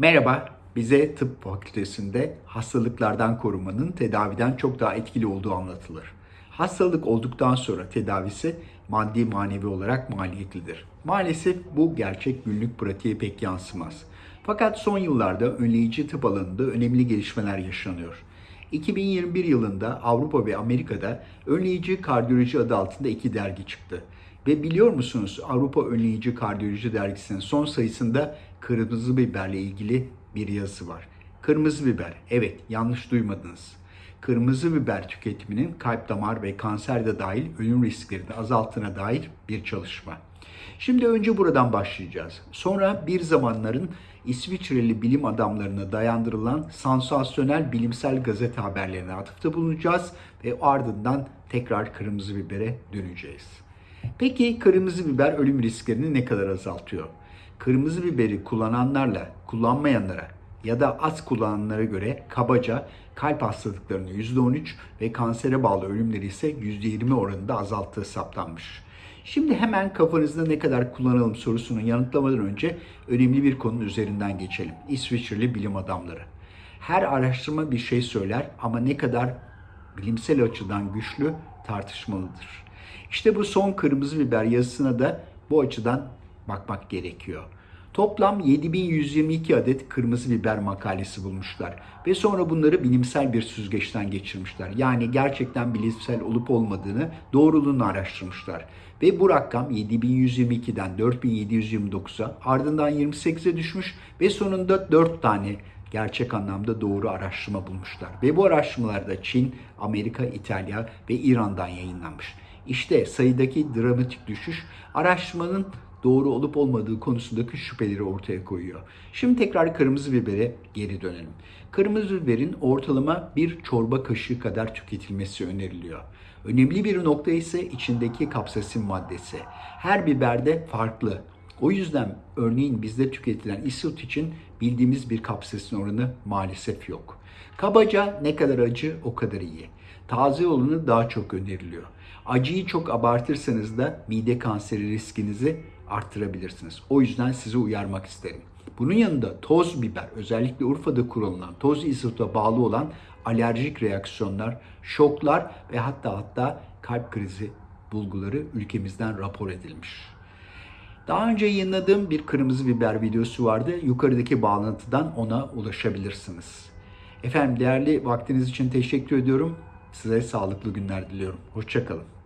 Merhaba, bize tıp fakültesinde hastalıklardan korunmanın tedaviden çok daha etkili olduğu anlatılır. Hastalık olduktan sonra tedavisi maddi manevi olarak maliyetlidir. Maalesef bu gerçek günlük pratiğe pek yansımaz. Fakat son yıllarda önleyici tıp alanında önemli gelişmeler yaşanıyor. 2021 yılında Avrupa ve Amerika'da önleyici kardiyoloji adı altında iki dergi çıktı. Ve biliyor musunuz Avrupa Önleyici Kardiyoloji Dergisi'nin son sayısında kırmızı biberle ilgili bir yazı var. Kırmızı biber, evet yanlış duymadınız. Kırmızı biber tüketiminin kalp damar ve kanser de dahil ölüm risklerini azalttığına dair bir çalışma. Şimdi önce buradan başlayacağız. Sonra bir zamanların İsviçreli bilim adamlarına dayandırılan sansasyonel bilimsel gazete haberlerine atıfta bulunacağız ve ardından tekrar kırmızı bibere döneceğiz. Peki kırmızı biber ölüm risklerini ne kadar azaltıyor? Kırmızı biberi kullananlarla kullanmayanlara ya da az kullananlara göre kabaca kalp hastalıklarını %13 ve kansere bağlı ölümleri ise %20 oranında azalttığı saptanmış. Şimdi hemen kafanızda ne kadar kullanalım sorusunu yanıtlamadan önce önemli bir konunun üzerinden geçelim. İsviçreli bilim adamları. Her araştırma bir şey söyler ama ne kadar bilimsel açıdan güçlü tartışmalıdır. İşte bu son kırmızı biber yazısına da bu açıdan bakmak gerekiyor. Toplam 7122 adet kırmızı biber makalesi bulmuşlar ve sonra bunları bilimsel bir süzgeçten geçirmişler. Yani gerçekten bilimsel olup olmadığını, doğruluğunu araştırmışlar. Ve bu rakam 7122'den 4729'a ardından 28'e düşmüş ve sonunda 4 tane gerçek anlamda doğru araştırma bulmuşlar. Ve bu araştırmalarda Çin, Amerika, İtalya ve İran'dan yayınlanmış. İşte sayıdaki dramatik düşüş araştırmanın doğru olup olmadığı konusundaki şüpheleri ortaya koyuyor. Şimdi tekrar kırmızı bibere geri dönelim. Kırmızı biberin ortalama bir çorba kaşığı kadar tüketilmesi öneriliyor. Önemli bir nokta ise içindeki kapsasin maddesi. Her biberde farklı. O yüzden örneğin bizde tüketilen isot için bildiğimiz bir kapsasin oranı maalesef yok. Kabaca ne kadar acı o kadar iyi. Taze olanı daha çok öneriliyor. Acıyı çok abartırsanız da mide kanseri riskinizi arttırabilirsiniz. O yüzden sizi uyarmak isterim. Bunun yanında toz biber, özellikle Urfa'da kullanılan toz isota bağlı olan alerjik reaksiyonlar, şoklar ve hatta hatta kalp krizi bulguları ülkemizden rapor edilmiş. Daha önce yayınladığım bir kırmızı biber videosu vardı. Yukarıdaki bağlantıdan ona ulaşabilirsiniz. Efendim değerli vaktiniz için teşekkür ediyorum. Size sağlıklı günler diliyorum. Hoşçakalın.